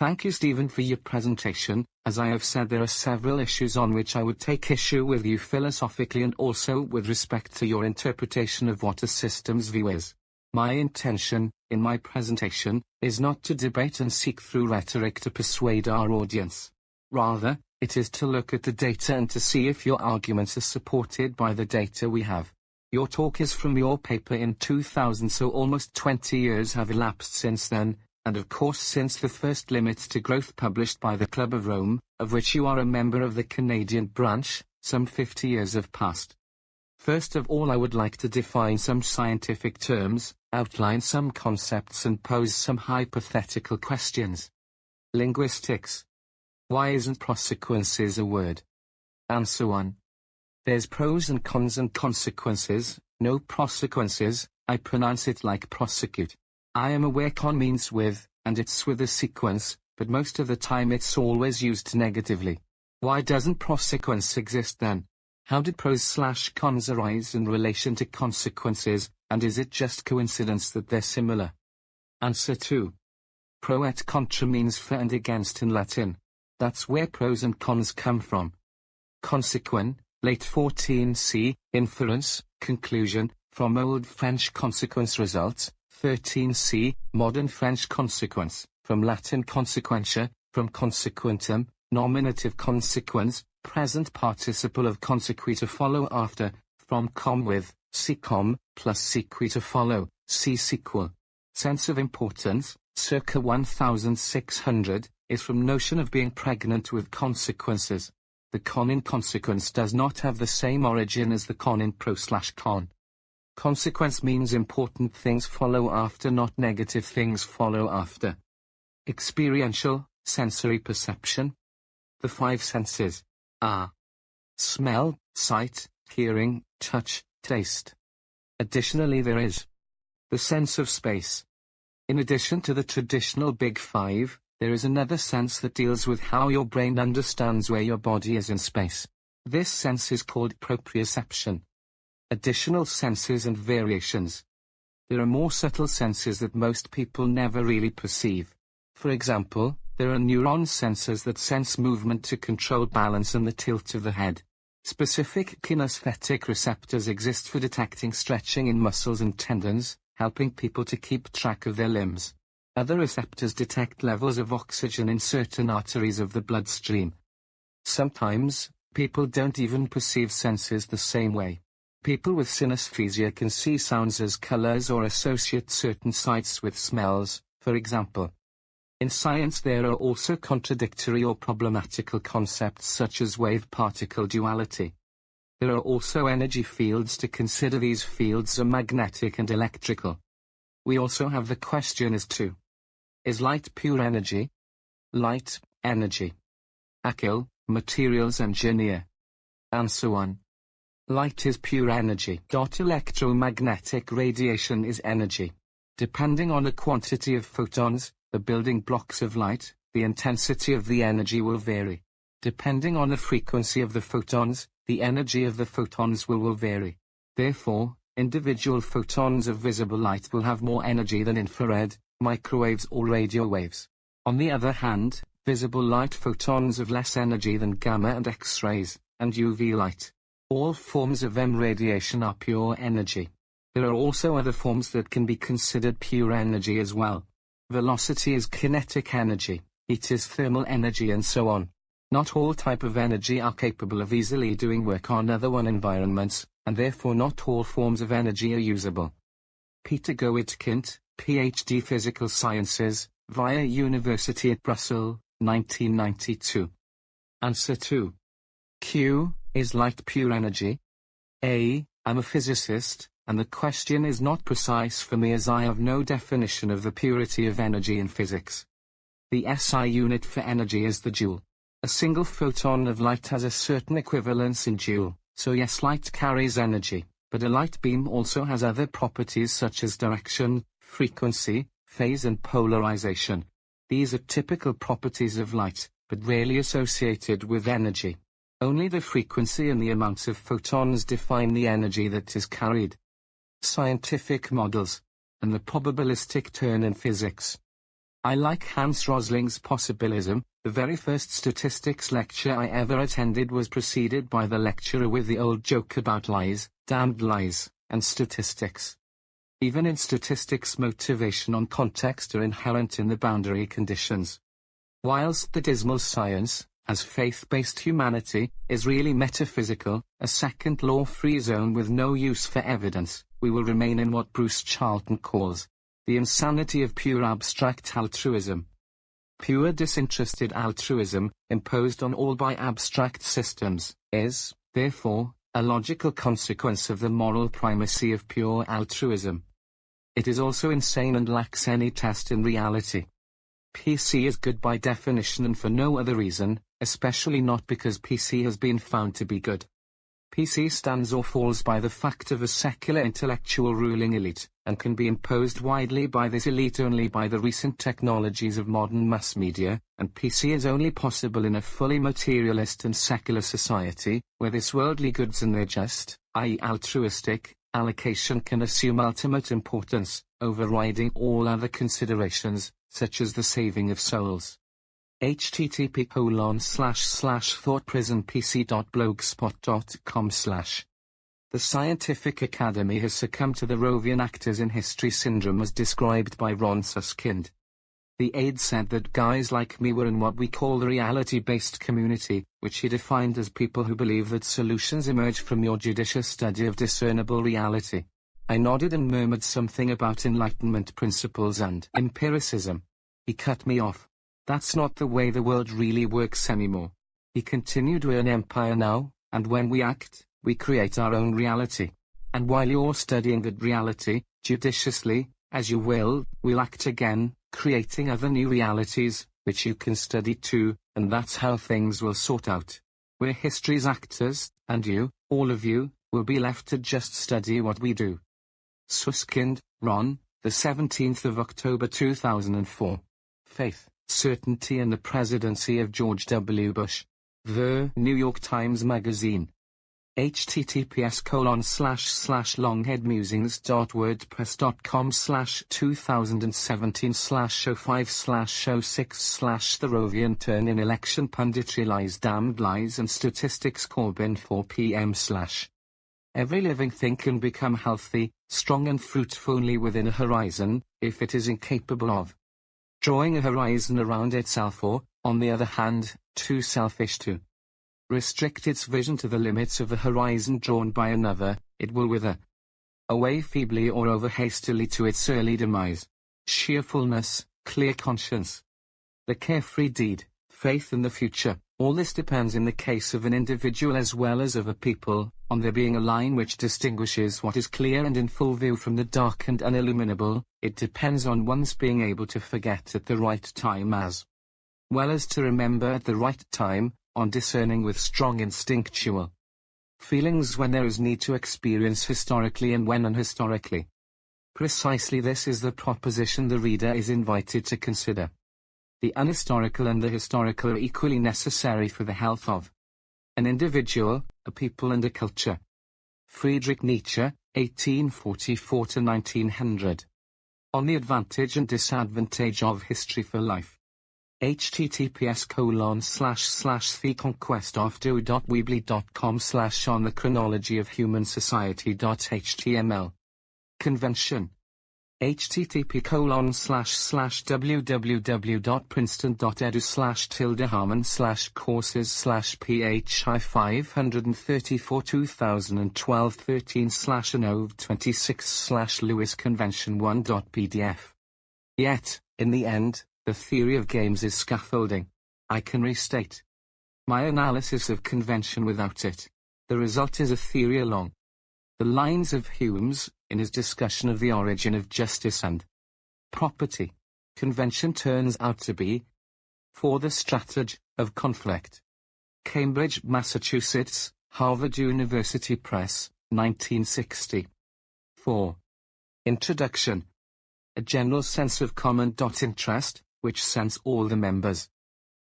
Thank you Stephen for your presentation, as I have said there are several issues on which I would take issue with you philosophically and also with respect to your interpretation of what a systems view is. My intention, in my presentation, is not to debate and seek through rhetoric to persuade our audience. Rather, it is to look at the data and to see if your arguments are supported by the data we have. Your talk is from your paper in 2000 so almost 20 years have elapsed since then, and of course since the first Limits to Growth published by the Club of Rome, of which you are a member of the Canadian branch, some 50 years have passed. First of all I would like to define some scientific terms, outline some concepts and pose some hypothetical questions. Linguistics. Why isn't prosequences a word? Answer 1. There's pros and cons and consequences, no prosequences, I pronounce it like prosecute. I am aware con means with, and it's with a sequence, but most of the time it's always used negatively. Why doesn't prosequence exist then? How did pros slash cons arise in relation to consequences, and is it just coincidence that they're similar? Answer 2. Pro et contra means for and against in Latin. That's where pros and cons come from. Consequent, late 14c, inference, conclusion, from Old French consequence results, 13c, modern French consequence, from Latin consequentia, from consequentum, nominative consequens, present participle of consequi to follow after, from com with, com, plus sequita follow, see sequel. Sense of importance, circa 1600, is from notion of being pregnant with consequences. The con in consequence does not have the same origin as the con in pro slash con. Consequence means important things follow after not negative things follow after. Experiential, sensory perception. The five senses are smell, sight, hearing, touch, taste. Additionally there is the sense of space. In addition to the traditional big five, there is another sense that deals with how your brain understands where your body is in space. This sense is called proprioception additional senses and variations. There are more subtle senses that most people never really perceive. For example, there are neuron sensors that sense movement to control balance and the tilt of the head. Specific kinesthetic receptors exist for detecting stretching in muscles and tendons, helping people to keep track of their limbs. Other receptors detect levels of oxygen in certain arteries of the bloodstream. Sometimes, people don't even perceive senses the same way. People with synesthesia can see sounds as colors or associate certain sights with smells, for example. In science there are also contradictory or problematical concepts such as wave-particle duality. There are also energy fields to consider these fields are magnetic and electrical. We also have the question as to Is light pure energy? Light, energy. Akil, materials engineer. Answer 1. Light is pure energy. Electromagnetic radiation is energy. Depending on the quantity of photons, the building blocks of light, the intensity of the energy will vary. Depending on the frequency of the photons, the energy of the photons will, will vary. Therefore, individual photons of visible light will have more energy than infrared, microwaves or radio waves. On the other hand, visible light photons have less energy than gamma and X-rays, and UV light. All forms of EM radiation are pure energy. There are also other forms that can be considered pure energy as well. Velocity is kinetic energy, heat is thermal energy and so on. Not all type of energy are capable of easily doing work on other one environments, and therefore not all forms of energy are usable. Peter Goedtkind, PhD Physical Sciences, via University at Brussels, 1992. Answer 2. Q, is light pure energy? A. I'm a physicist, and the question is not precise for me as I have no definition of the purity of energy in physics. The SI unit for energy is the joule. A single photon of light has a certain equivalence in joule, so yes light carries energy, but a light beam also has other properties such as direction, frequency, phase and polarization. These are typical properties of light, but rarely associated with energy. Only the frequency and the amounts of photons define the energy that is carried. Scientific models, and the probabilistic turn in physics. I like Hans Rosling's possibilism. The very first statistics lecture I ever attended was preceded by the lecturer with the old joke about lies, damned lies, and statistics. Even in statistics motivation and context are inherent in the boundary conditions. Whilst the dismal science, as faith-based humanity, is really metaphysical, a second law-free zone with no use for evidence, we will remain in what Bruce Charlton calls the insanity of pure abstract altruism. Pure disinterested altruism, imposed on all by abstract systems, is, therefore, a logical consequence of the moral primacy of pure altruism. It is also insane and lacks any test in reality. PC is good by definition and for no other reason, especially not because PC has been found to be good. PC stands or falls by the fact of a secular intellectual ruling elite, and can be imposed widely by this elite only by the recent technologies of modern mass media, and PC is only possible in a fully materialist and secular society, where this worldly goods and their just, i.e. altruistic, allocation can assume ultimate importance, overriding all other considerations, such as the saving of souls http colon slash slash thoughtprisonpc.blogspot.com slash The Scientific Academy has succumbed to the Rovian actors in history syndrome as described by Ron Suskind. The aide said that guys like me were in what we call the reality-based community, which he defined as people who believe that solutions emerge from your judicious study of discernible reality. I nodded and murmured something about enlightenment principles and empiricism. He cut me off. That's not the way the world really works anymore. He continued we're an empire now, and when we act, we create our own reality. And while you're studying that reality, judiciously, as you will, we'll act again, creating other new realities, which you can study too, and that's how things will sort out. We're history's actors, and you, all of you, will be left to just study what we do. Suskind, Ron, the 17th of October 2004. Faith certainty and the presidency of George W. Bush. The New York Times Magazine. https colon slash slash longheadmusings.wordpress.com slash 2017 slash show 5 slash show 6 slash the Rovian turn in election punditry lies damned lies and statistics Corbyn 4 p.m. slash Every living thing can become healthy, strong and fruitful only within a horizon, if it is incapable of drawing a horizon around itself or, on the other hand, too selfish to restrict its vision to the limits of the horizon drawn by another, it will wither away feebly or over hastily to its early demise. Cheerfulness, clear conscience, the carefree deed, faith in the future, all this depends in the case of an individual as well as of a people, on there being a line which distinguishes what is clear and in full view from the dark and unilluminable, it depends on one's being able to forget at the right time as well as to remember at the right time, on discerning with strong instinctual feelings when there is need to experience historically and when unhistorically. Precisely this is the proposition the reader is invited to consider. The unhistorical and the historical are equally necessary for the health of an individual, a people and a culture. Friedrich Nietzsche, 1844-1900. On the advantage and disadvantage of history for life. https colon slash slash the conquest of do.weebly.com slash on the chronology of human society.html. Convention http colon slash slash www.princeton.edu slash tilde harmon slash courses slash phi 534 2012 13 slash anov 26 slash lewis convention 1.pdf. Yet, in the end, the theory of games is scaffolding. I can restate my analysis of convention without it. The result is a theory along the lines of Hume's, in his discussion of the origin of justice and property. Convention turns out to be for the strategy of conflict. Cambridge, Massachusetts, Harvard University Press, 1960. 4. Introduction. A general sense of common interest, which sends all the members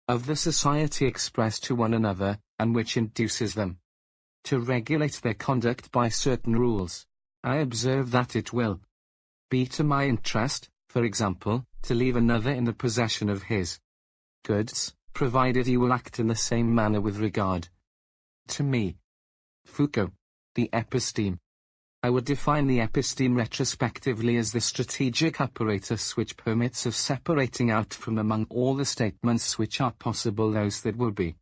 of the society express to one another, and which induces them to regulate their conduct by certain rules. I observe that it will be to my interest, for example, to leave another in the possession of his goods, provided he will act in the same manner with regard to me. Foucault. The episteme. I would define the episteme retrospectively as the strategic apparatus which permits of separating out from among all the statements which are possible those that will be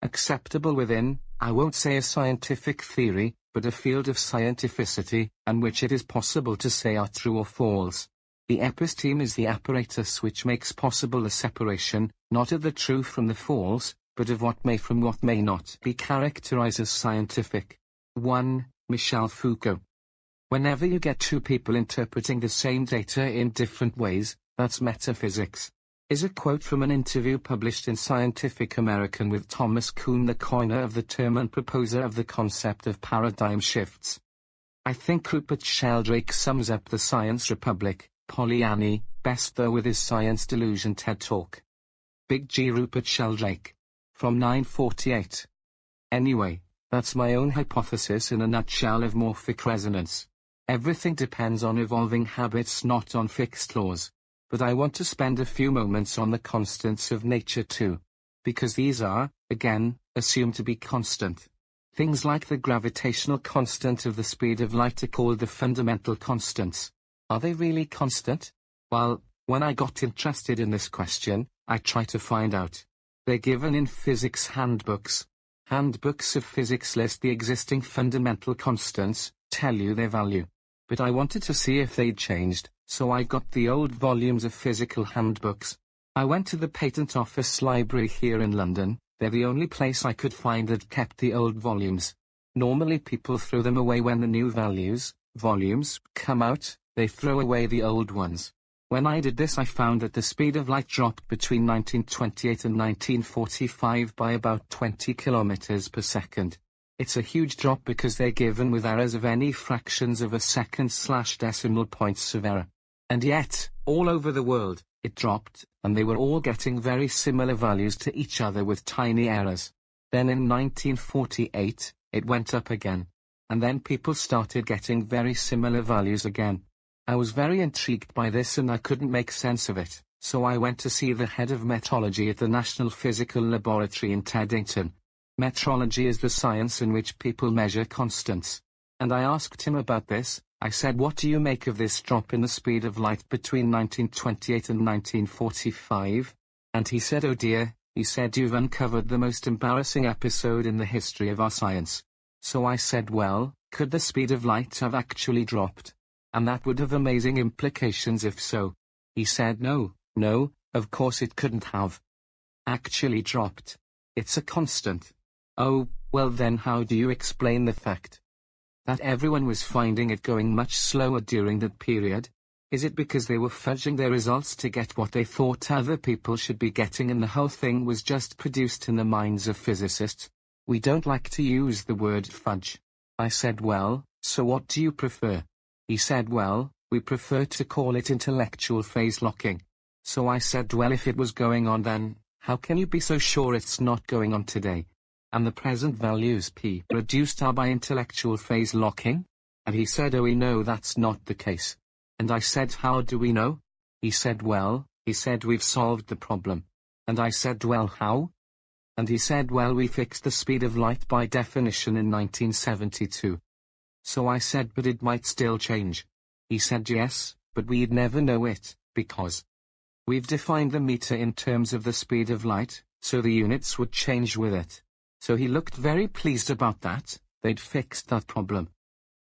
acceptable within, I won't say a scientific theory, but a field of scientificity, and which it is possible to say are true or false. The episteme is the apparatus which makes possible a separation, not of the true from the false, but of what may from what may not be characterized as scientific. 1. Michel Foucault. Whenever you get two people interpreting the same data in different ways, that's metaphysics. Is a quote from an interview published in Scientific American with Thomas Kuhn the coiner of the term and proposer of the concept of paradigm shifts. I think Rupert Sheldrake sums up the Science Republic, Polanyi, best though with his Science Delusion TED Talk. Big G Rupert Sheldrake. From 948. Anyway, that's my own hypothesis in a nutshell of morphic resonance. Everything depends on evolving habits not on fixed laws. But I want to spend a few moments on the constants of nature too. Because these are, again, assumed to be constant. Things like the gravitational constant of the speed of light are called the fundamental constants. Are they really constant? Well, when I got interested in this question, I tried to find out. They're given in physics handbooks. Handbooks of physics list the existing fundamental constants, tell you their value. But I wanted to see if they'd changed, so I got the old volumes of physical handbooks. I went to the Patent Office Library here in London, they're the only place I could find that kept the old volumes. Normally people throw them away when the new values, volumes, come out, they throw away the old ones. When I did this I found that the speed of light dropped between 1928 and 1945 by about 20 kilometers per second. It's a huge drop because they're given with errors of any fractions of a second slash decimal points of error. And yet, all over the world, it dropped, and they were all getting very similar values to each other with tiny errors. Then in 1948, it went up again. And then people started getting very similar values again. I was very intrigued by this and I couldn't make sense of it, so I went to see the head of metrology at the National Physical Laboratory in Teddington, Metrology is the science in which people measure constants. And I asked him about this, I said what do you make of this drop in the speed of light between 1928 and 1945? And he said oh dear, he said you've uncovered the most embarrassing episode in the history of our science. So I said well, could the speed of light have actually dropped? And that would have amazing implications if so. He said no, no, of course it couldn't have. Actually dropped. It's a constant. Oh, well then how do you explain the fact that everyone was finding it going much slower during that period? Is it because they were fudging their results to get what they thought other people should be getting and the whole thing was just produced in the minds of physicists? We don't like to use the word fudge. I said well, so what do you prefer? He said well, we prefer to call it intellectual phase locking. So I said well if it was going on then, how can you be so sure it's not going on today? And the present values p reduced are by intellectual phase locking? And he said oh we know that's not the case. And I said how do we know? He said well, he said we've solved the problem. And I said well how? And he said well we fixed the speed of light by definition in 1972. So I said but it might still change. He said yes, but we'd never know it, because we've defined the meter in terms of the speed of light, so the units would change with it. So he looked very pleased about that, they'd fixed that problem.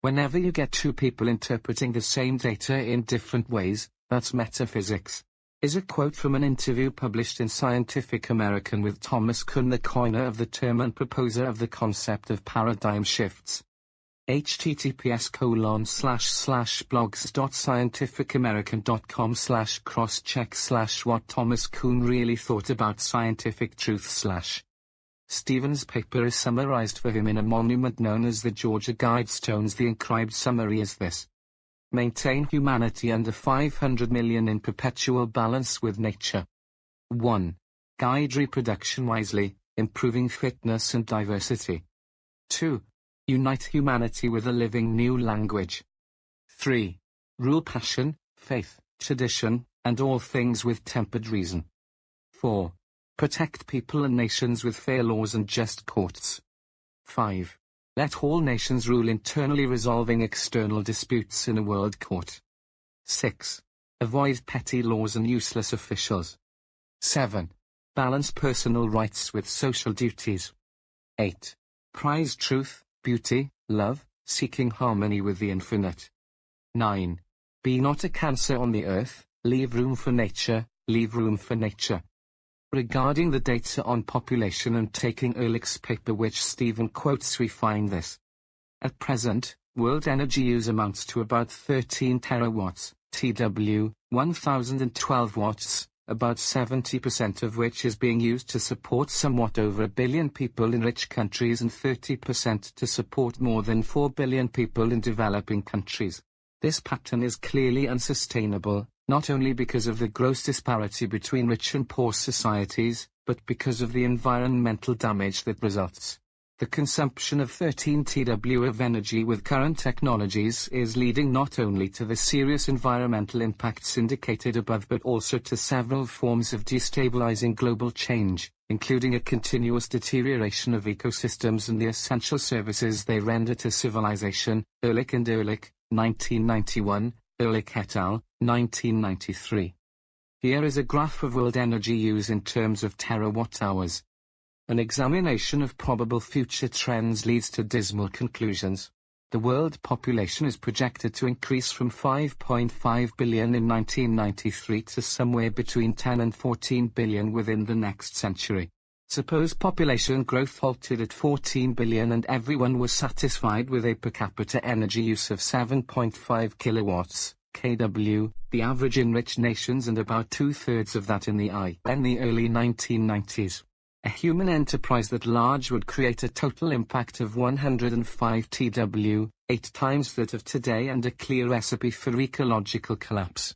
Whenever you get two people interpreting the same data in different ways, that's metaphysics. Is a quote from an interview published in Scientific American with Thomas Kuhn the coiner of the term and proposer of the concept of paradigm shifts. https colon slash slash blogs.scientificamerican.com slash cross check slash what Thomas Kuhn really thought about scientific truth slash Stephen's paper is summarized for him in a monument known as the Georgia Guidestones. The inscribed summary is this. Maintain humanity under 500 million in perpetual balance with nature. 1. Guide reproduction wisely, improving fitness and diversity. 2. Unite humanity with a living new language. 3. Rule passion, faith, tradition, and all things with tempered reason. 4. Protect people and nations with fair laws and just courts. 5. Let all nations rule internally resolving external disputes in a world court. 6. Avoid petty laws and useless officials. 7. Balance personal rights with social duties. 8. Prize truth, beauty, love, seeking harmony with the infinite. 9. Be not a cancer on the earth, leave room for nature, leave room for nature. Regarding the data on population and taking Ehrlich's paper which Stephen quotes we find this. At present, world energy use amounts to about 13 terawatts, TW, 1012 watts, about 70% of which is being used to support somewhat over a billion people in rich countries and 30% to support more than 4 billion people in developing countries. This pattern is clearly unsustainable, not only because of the gross disparity between rich and poor societies, but because of the environmental damage that results. The consumption of 13 TW of energy with current technologies is leading not only to the serious environmental impacts indicated above but also to several forms of destabilizing global change, including a continuous deterioration of ecosystems and the essential services they render to civilization. Ehrlich and Ehrlich, 1991, Ehrlich et al., 1993. Here is a graph of world energy use in terms of terawatt-hours. An examination of probable future trends leads to dismal conclusions. The world population is projected to increase from 5.5 billion in 1993 to somewhere between 10 and 14 billion within the next century. Suppose population growth halted at 14 billion and everyone was satisfied with a per capita energy use of 7.5 kilowatts, kW, the average in rich nations and about two-thirds of that in the I. In the early 1990s. A human enterprise that large would create a total impact of 105 TW, eight times that of today and a clear recipe for ecological collapse.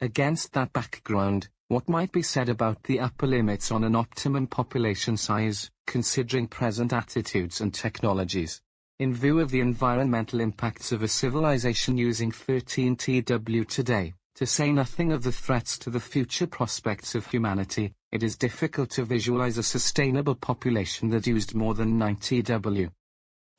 Against that background, what might be said about the upper limits on an optimum population size, considering present attitudes and technologies? In view of the environmental impacts of a civilization using 13 TW today, to say nothing of the threats to the future prospects of humanity, it is difficult to visualize a sustainable population that used more than 90 W.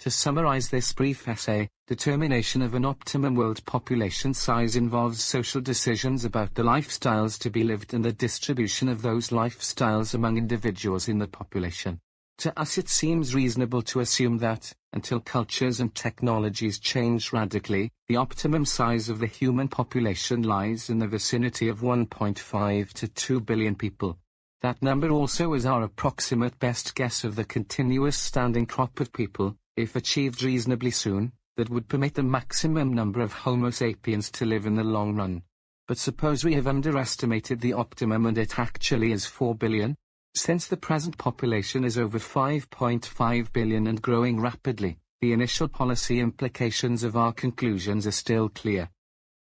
To summarize this brief essay, determination of an optimum world population size involves social decisions about the lifestyles to be lived and the distribution of those lifestyles among individuals in the population. To us it seems reasonable to assume that, until cultures and technologies change radically, the optimum size of the human population lies in the vicinity of 1.5 to 2 billion people. That number also is our approximate best guess of the continuous standing crop of people, if achieved reasonably soon, that would permit the maximum number of Homo sapiens to live in the long run. But suppose we have underestimated the optimum and it actually is 4 billion? Since the present population is over 5.5 billion and growing rapidly, the initial policy implications of our conclusions are still clear.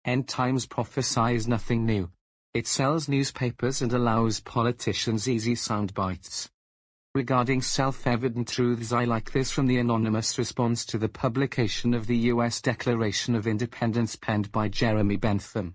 End Times prophesies nothing new. It sells newspapers and allows politicians easy sound bites. Regarding self-evident truths I like this from the anonymous response to the publication of the U.S. Declaration of Independence penned by Jeremy Bentham.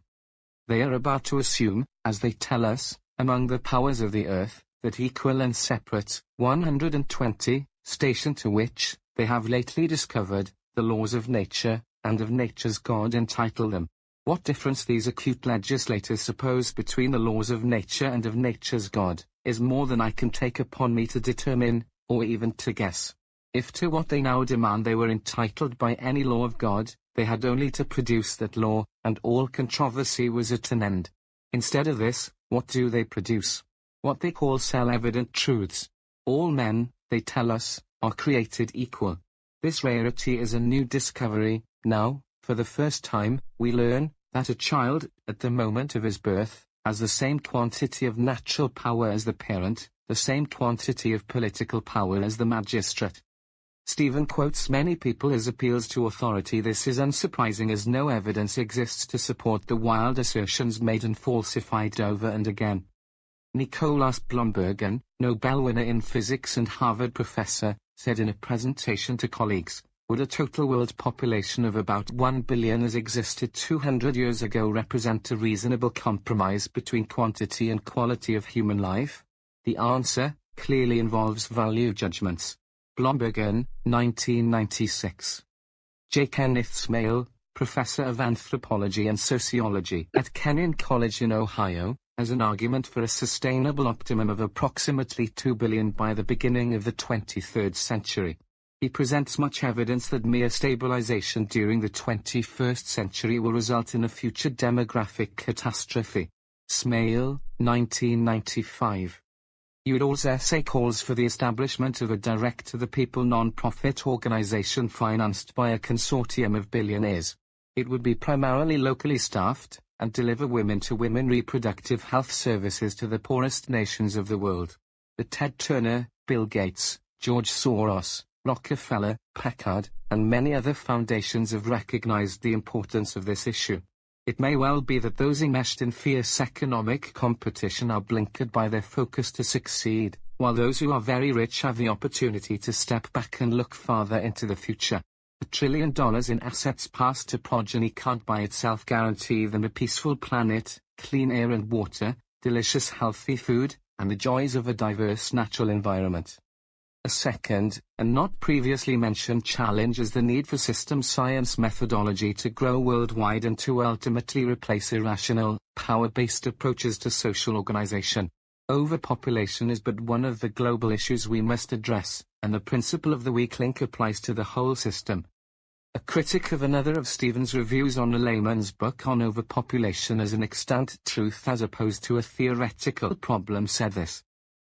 They are about to assume, as they tell us, among the powers of the earth, that equal and separate, 120, station to which, they have lately discovered, the laws of nature, and of nature's God entitle them. What difference these acute legislators suppose between the laws of nature and of nature's God, is more than I can take upon me to determine, or even to guess. If to what they now demand they were entitled by any law of God, they had only to produce that law, and all controversy was at an end. Instead of this, what do they produce? what they call self-evident truths. All men, they tell us, are created equal. This rarity is a new discovery. Now, for the first time, we learn that a child, at the moment of his birth, has the same quantity of natural power as the parent, the same quantity of political power as the magistrate. Stephen quotes many people as appeals to authority. This is unsurprising as no evidence exists to support the wild assertions made and falsified over and again. Nicolaus Bloembergen, Nobel winner in physics and Harvard professor, said in a presentation to colleagues, would a total world population of about 1 billion as existed 200 years ago represent a reasonable compromise between quantity and quality of human life? The answer, clearly involves value judgments. Bloembergen, 1996. J. Kenneth Smail, professor of anthropology and sociology at Kenyon College in Ohio, has an argument for a sustainable optimum of approximately 2 billion by the beginning of the 23rd century. He presents much evidence that mere stabilization during the 21st century will result in a future demographic catastrophe. Smail, 1995. Udall's essay calls for the establishment of a direct-to-the-people non-profit organization financed by a consortium of billionaires. It would be primarily locally staffed, and deliver women-to-women reproductive health services to the poorest nations of the world. The Ted Turner, Bill Gates, George Soros, Rockefeller, Packard, and many other foundations have recognized the importance of this issue. It may well be that those enmeshed in fierce economic competition are blinkered by their focus to succeed, while those who are very rich have the opportunity to step back and look farther into the future. A trillion dollars in assets passed to progeny can't by itself guarantee them a peaceful planet, clean air and water, delicious healthy food, and the joys of a diverse natural environment. A second, and not previously mentioned challenge is the need for system science methodology to grow worldwide and to ultimately replace irrational, power-based approaches to social organization. Overpopulation is but one of the global issues we must address, and the principle of the weak link applies to the whole system. A critic of another of Stephen's reviews on a layman's book on overpopulation as an extant truth as opposed to a theoretical problem said this.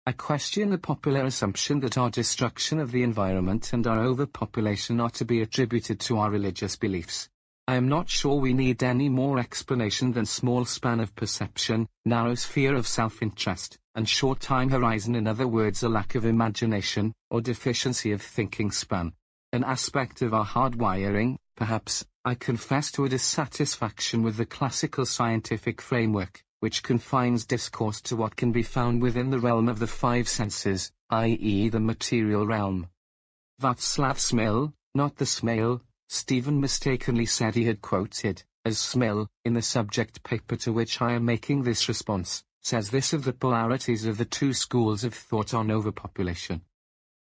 I question the popular assumption that our destruction of the environment and our overpopulation are to be attributed to our religious beliefs. I am not sure we need any more explanation than small span of perception, narrow sphere of self-interest, and short time horizon in other words a lack of imagination, or deficiency of thinking span. An aspect of our hardwiring, perhaps, I confess to a dissatisfaction with the classical scientific framework, which confines discourse to what can be found within the realm of the five senses, i.e. the material realm. Václav Smil, not the Smail, Stephen mistakenly said he had quoted, as Smil, in the subject paper to which I am making this response, says this of the polarities of the two schools of thought on overpopulation.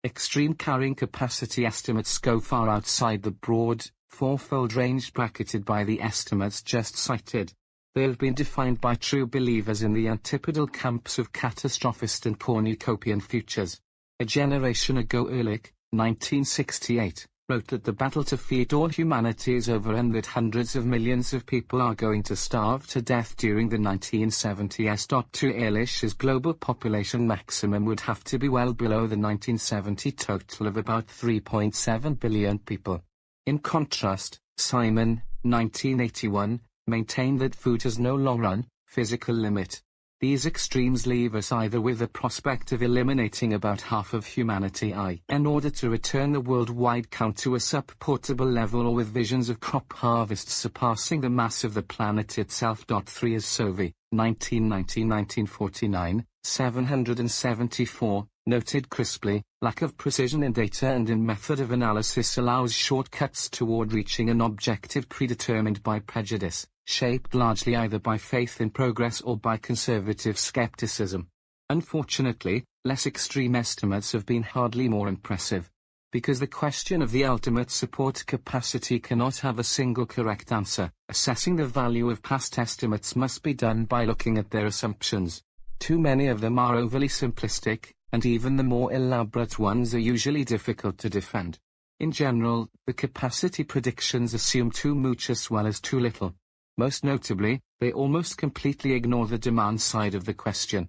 Extreme carrying capacity estimates go far outside the broad, fourfold range bracketed by the estimates just cited, they have been defined by true believers in the antipodal camps of catastrophist and cornucopian futures. A generation ago Ehrlich, 1968, wrote that the battle to feed all humanity is over and that hundreds of millions of people are going to starve to death during the 1970s. To Ehrlich's global population maximum would have to be well below the 1970 total of about 3.7 billion people. In contrast, Simon, 1981, maintain that food has no long-run, physical limit. These extremes leave us either with the prospect of eliminating about half of humanity I in order to return the worldwide count to a supportable level or with visions of crop harvests surpassing the mass of the planet itself. 3 as Sauvy, 1990-1949, 774, noted crisply, lack of precision in data and in method of analysis allows shortcuts toward reaching an objective predetermined by prejudice shaped largely either by faith in progress or by conservative skepticism. Unfortunately, less extreme estimates have been hardly more impressive. Because the question of the ultimate support capacity cannot have a single correct answer, assessing the value of past estimates must be done by looking at their assumptions. Too many of them are overly simplistic, and even the more elaborate ones are usually difficult to defend. In general, the capacity predictions assume too much as well as too little. Most notably, they almost completely ignore the demand side of the question.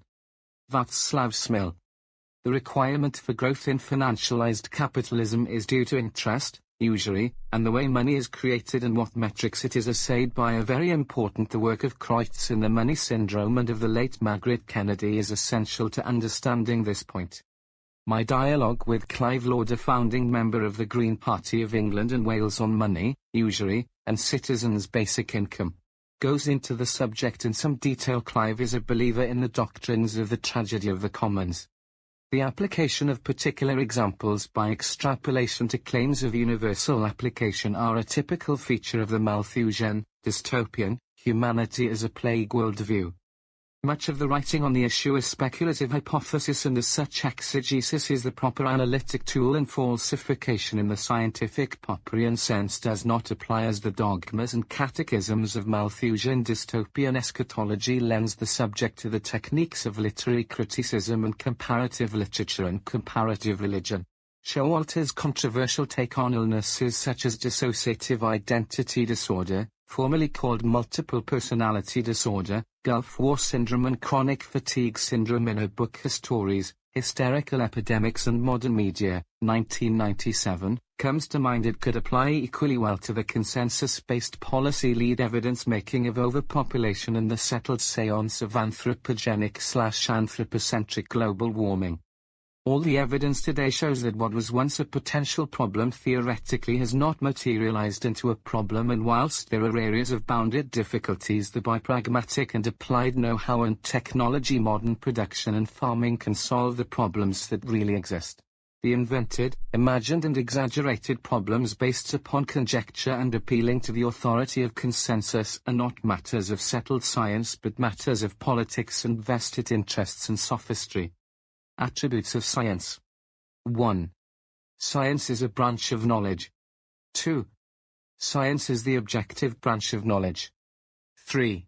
Václav Smil. The requirement for growth in financialized capitalism is due to interest, usury, and the way money is created and what metrics it is assayed by are very important. The work of Creutz in the money syndrome and of the late Margaret Kennedy is essential to understanding this point. My dialogue with Clive Lord founding member of the Green Party of England and Wales on money, usury, and citizens' basic income, goes into the subject in some detail. Clive is a believer in the doctrines of the tragedy of the commons. The application of particular examples by extrapolation to claims of universal application are a typical feature of the Malthusian, dystopian, humanity as a plague worldview. Much of the writing on the issue is speculative hypothesis and as such exegesis is the proper analytic tool and falsification in the scientific Popperian sense does not apply as the dogmas and catechisms of Malthusian dystopian eschatology lends the subject to the techniques of literary criticism and comparative literature and comparative religion. Showalter's controversial take on illnesses such as dissociative identity disorder, formerly called multiple personality disorder, Gulf War syndrome and chronic fatigue syndrome in her book Hystories, Hysterical Epidemics and Modern Media, 1997, comes to mind it could apply equally well to the consensus-based policy lead evidence-making of overpopulation and the settled seance of anthropogenic slash anthropocentric global warming. All the evidence today shows that what was once a potential problem theoretically has not materialized into a problem and whilst there are areas of bounded difficulties the by pragmatic and applied know-how and technology modern production and farming can solve the problems that really exist. The invented, imagined and exaggerated problems based upon conjecture and appealing to the authority of consensus are not matters of settled science but matters of politics and vested interests and sophistry. Attributes of science. 1. Science is a branch of knowledge. 2. Science is the objective branch of knowledge. 3.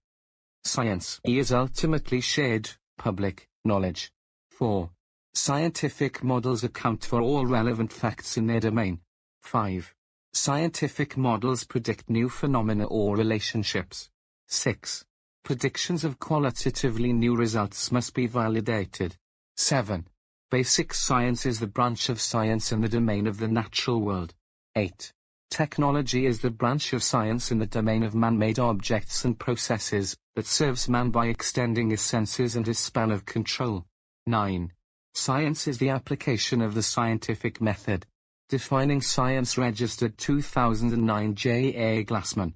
Science is ultimately shared, public, knowledge. 4. Scientific models account for all relevant facts in their domain. 5. Scientific models predict new phenomena or relationships. 6. Predictions of qualitatively new results must be validated. 7. Basic science is the branch of science in the domain of the natural world. 8. Technology is the branch of science in the domain of man-made objects and processes, that serves man by extending his senses and his span of control. 9. Science is the application of the scientific method. Defining Science Registered 2009 J. A. Glassman.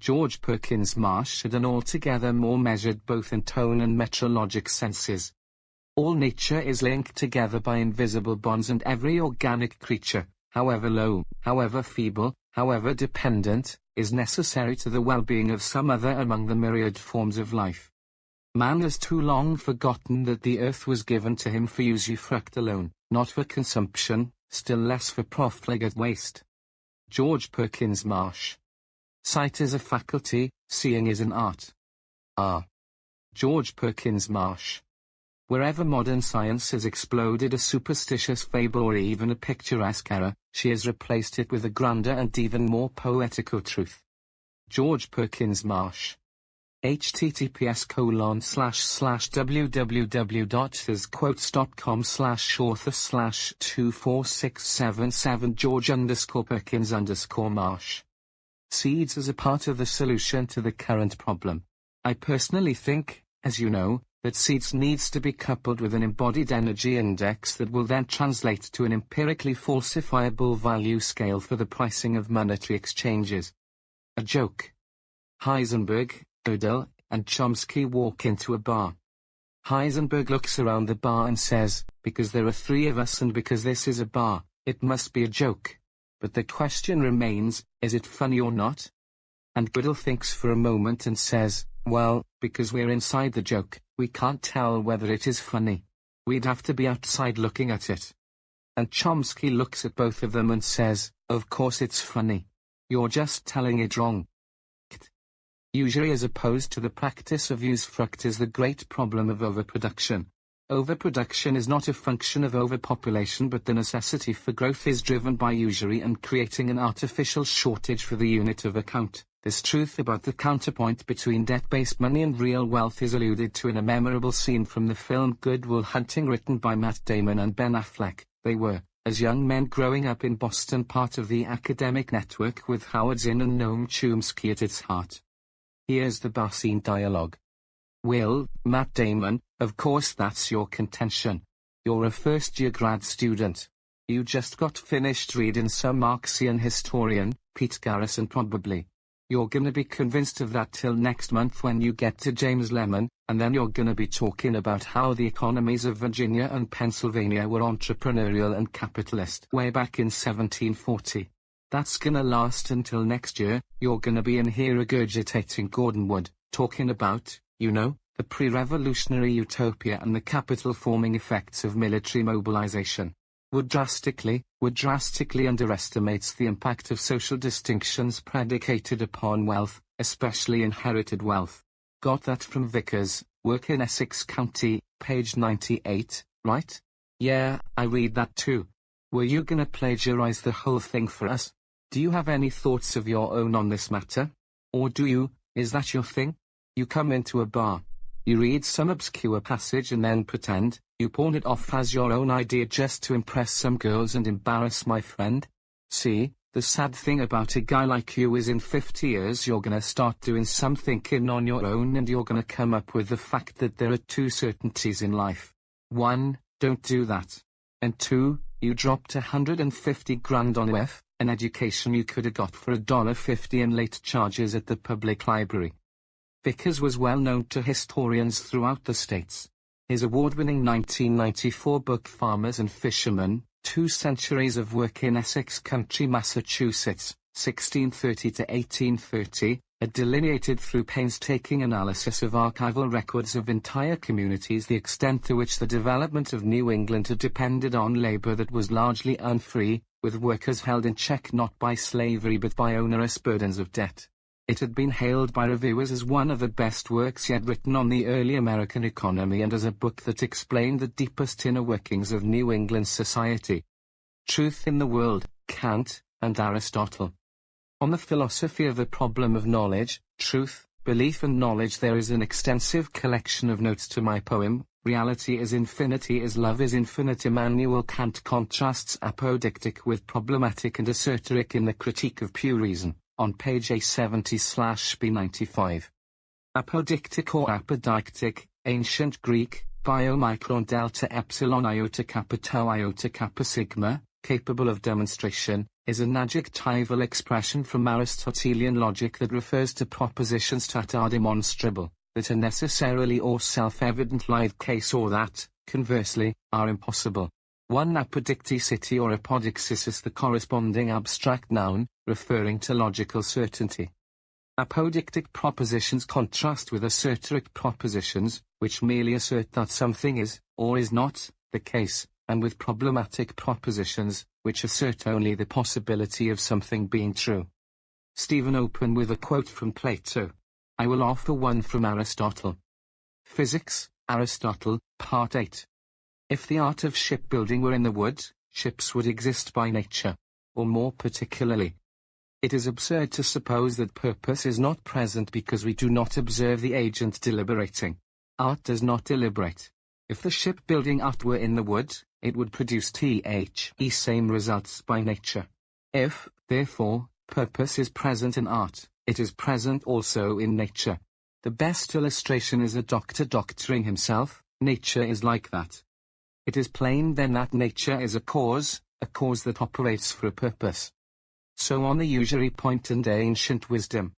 George Perkins Marsh had an altogether more measured both in tone and metrologic senses. All nature is linked together by invisible bonds and every organic creature, however low, however feeble, however dependent, is necessary to the well-being of some other among the myriad forms of life. Man has too long forgotten that the earth was given to him for usufruct alone, not for consumption, still less for profligate waste. George Perkins Marsh. Sight is a faculty, seeing is an art. R. George Perkins Marsh. Wherever modern science has exploded a superstitious fable or even a picturesque error, she has replaced it with a grander and even more poetical truth. George Perkins Marsh https colon slash slash www.thersquotes.com slash author slash 24677 George underscore Perkins underscore Marsh. Seeds as a part of the solution to the current problem. I personally think, as you know, that seeds needs to be coupled with an embodied energy index that will then translate to an empirically falsifiable value scale for the pricing of monetary exchanges. A joke. Heisenberg, Gödel, and Chomsky walk into a bar. Heisenberg looks around the bar and says, because there are three of us and because this is a bar, it must be a joke. But the question remains, is it funny or not? And Gödel thinks for a moment and says, well, because we're inside the joke, we can't tell whether it is funny. We'd have to be outside looking at it. And Chomsky looks at both of them and says, of course it's funny. You're just telling it wrong. Usury as opposed to the practice of usufruct is the great problem of overproduction. Overproduction is not a function of overpopulation but the necessity for growth is driven by usury and creating an artificial shortage for the unit of account. This truth about the counterpoint between debt-based money and real wealth is alluded to in a memorable scene from the film Good Will Hunting written by Matt Damon and Ben Affleck. They were, as young men growing up in Boston part of the academic network with Howard Zinn and Noam Chomsky at its heart. Here's the bar scene dialogue. Will, Matt Damon, of course that's your contention. You're a first-year grad student. You just got finished reading some Marxian historian, Pete Garrison probably. You're gonna be convinced of that till next month when you get to James Lemon, and then you're gonna be talking about how the economies of Virginia and Pennsylvania were entrepreneurial and capitalist way back in 1740. That's gonna last until next year, you're gonna be in here regurgitating Gordon Wood, talking about, you know, the pre-revolutionary utopia and the capital-forming effects of military mobilization. Wood drastically, would drastically underestimates the impact of social distinctions predicated upon wealth, especially inherited wealth. Got that from Vickers, work in Essex County, page 98, right? Yeah, I read that too. Were you gonna plagiarize the whole thing for us? Do you have any thoughts of your own on this matter? Or do you, is that your thing? You come into a bar. You read some obscure passage and then pretend, you pawn it off as your own idea just to impress some girls and embarrass my friend? See, the sad thing about a guy like you is in 50 years you're gonna start doing some thinking on your own and you're gonna come up with the fact that there are two certainties in life. One, don't do that. And two, you dropped a 150 grand on UF, an education you could have got for a dollar fifty in late charges at the public library. Vickers was well known to historians throughout the states. His award-winning 1994 book Farmers and Fishermen, Two Centuries of Work in Essex County, Massachusetts, 1630 to 1830, had delineated through painstaking analysis of archival records of entire communities the extent to which the development of New England had depended on labor that was largely unfree, with workers held in check not by slavery but by onerous burdens of debt. It had been hailed by reviewers as one of the best works yet written on the early American economy and as a book that explained the deepest inner workings of New England society. Truth in the World, Kant, and Aristotle. On the philosophy of the problem of knowledge, truth, belief and knowledge there is an extensive collection of notes to my poem, Reality is Infinity is Love is Infinite Immanuel Kant contrasts apodictic with problematic and assertoric in the Critique of Pure Reason on page A70-B95. Apodictic or apodeictic, ancient Greek, biomicron delta epsilon iota kappa tau iota kappa sigma, capable of demonstration, is an adjectival expression from Aristotelian logic that refers to propositions that are demonstrable, that are necessarily or self-evident like case or that, conversely, are impossible. One apodicticity or apodixis is the corresponding abstract noun, referring to logical certainty. Apodictic propositions contrast with assertoric propositions, which merely assert that something is, or is not, the case, and with problematic propositions, which assert only the possibility of something being true. Stephen open with a quote from Plato. I will offer one from Aristotle. Physics, Aristotle, Part 8. If the art of shipbuilding were in the wood, ships would exist by nature. Or more particularly, it is absurd to suppose that purpose is not present because we do not observe the agent deliberating. Art does not deliberate. If the shipbuilding art were in the wood, it would produce the same results by nature. If, therefore, purpose is present in art, it is present also in nature. The best illustration is a doctor doctoring himself, nature is like that. It is plain then that nature is a cause, a cause that operates for a purpose. So on the usury point and ancient wisdom.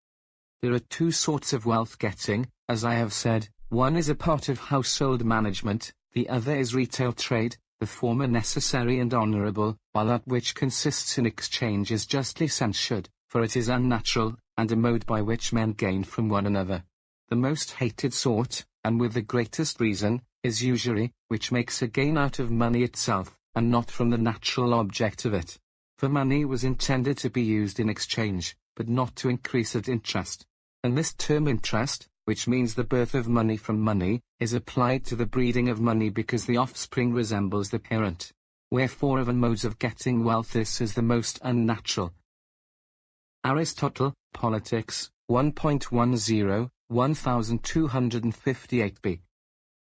There are two sorts of wealth getting, as I have said, one is a part of household management, the other is retail trade, the former necessary and honorable, while that which consists in exchange is justly censured, for it is unnatural, and a mode by which men gain from one another. The most hated sort, and with the greatest reason, is usury, which makes a gain out of money itself, and not from the natural object of it. For money was intended to be used in exchange, but not to increase at interest. And this term interest, which means the birth of money from money, is applied to the breeding of money because the offspring resembles the parent. Wherefore of modes of getting wealth this is the most unnatural. Aristotle, Politics, 1.10, 1258b.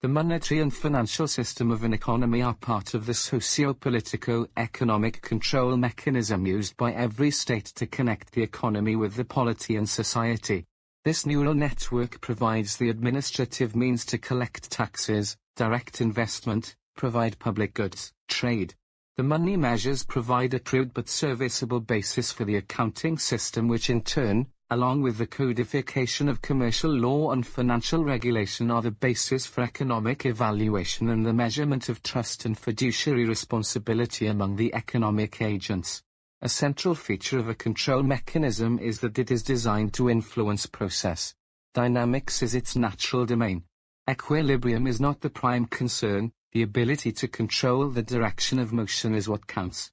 The monetary and financial system of an economy are part of the socio-politico-economic control mechanism used by every state to connect the economy with the polity and society. This neural network provides the administrative means to collect taxes, direct investment, provide public goods, trade. The money measures provide a crude but serviceable basis for the accounting system which in turn, along with the codification of commercial law and financial regulation are the basis for economic evaluation and the measurement of trust and fiduciary responsibility among the economic agents. A central feature of a control mechanism is that it is designed to influence process. Dynamics is its natural domain. Equilibrium is not the prime concern, the ability to control the direction of motion is what counts.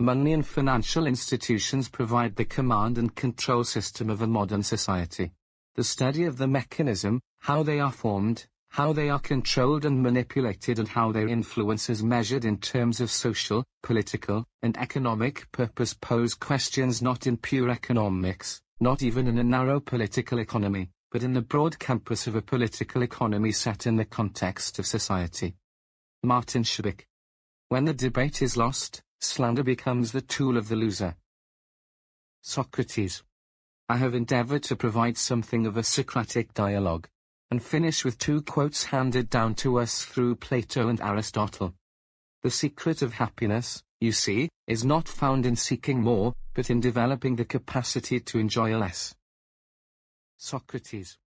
Money and financial institutions provide the command and control system of a modern society. The study of the mechanism, how they are formed, how they are controlled and manipulated and how their influence is measured in terms of social, political, and economic purpose pose questions not in pure economics, not even in a narrow political economy, but in the broad campus of a political economy set in the context of society. Martin Shubik. When the debate is lost, slander becomes the tool of the loser. Socrates. I have endeavored to provide something of a Socratic dialogue, and finish with two quotes handed down to us through Plato and Aristotle. The secret of happiness, you see, is not found in seeking more, but in developing the capacity to enjoy less. Socrates